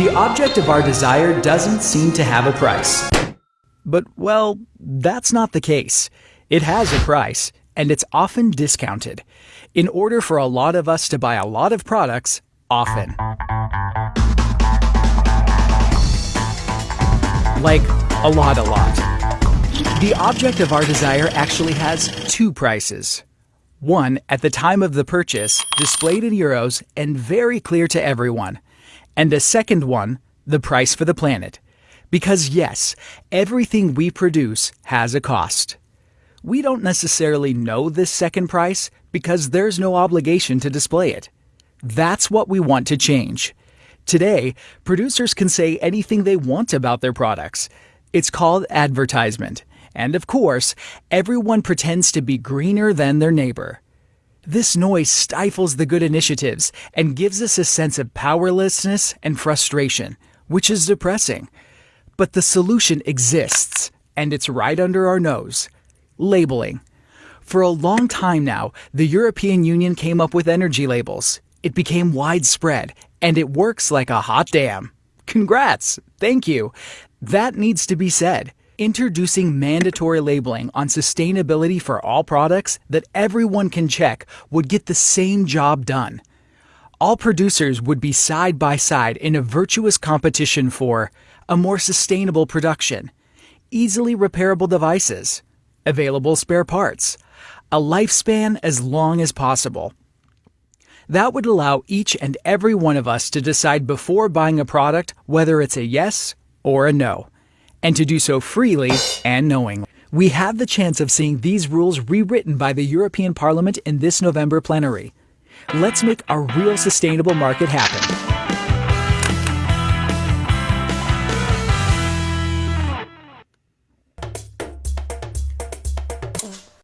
The object of our desire doesn't seem to have a price. But, well, that's not the case. It has a price, and it's often discounted. In order for a lot of us to buy a lot of products, often. Like, a lot, a lot. The object of our desire actually has two prices. One at the time of the purchase, displayed in euros and very clear to everyone. And a second one, the price for the planet. Because yes, everything we produce has a cost. We don't necessarily know this second price because there's no obligation to display it. That's what we want to change. Today, producers can say anything they want about their products. It's called advertisement. And of course, everyone pretends to be greener than their neighbor. This noise stifles the good initiatives and gives us a sense of powerlessness and frustration, which is depressing. But the solution exists, and it's right under our nose labeling. For a long time now, the European Union came up with energy labels. It became widespread, and it works like a hot damn. Congrats! Thank you. That needs to be said introducing mandatory labeling on sustainability for all products that everyone can check would get the same job done. All producers would be side by side in a virtuous competition for a more sustainable production, easily repairable devices, available spare parts, a lifespan as long as possible. That would allow each and every one of us to decide before buying a product whether it's a yes or a no and to do so freely and knowingly. We have the chance of seeing these rules rewritten by the European Parliament in this November plenary. Let's make a real sustainable market happen.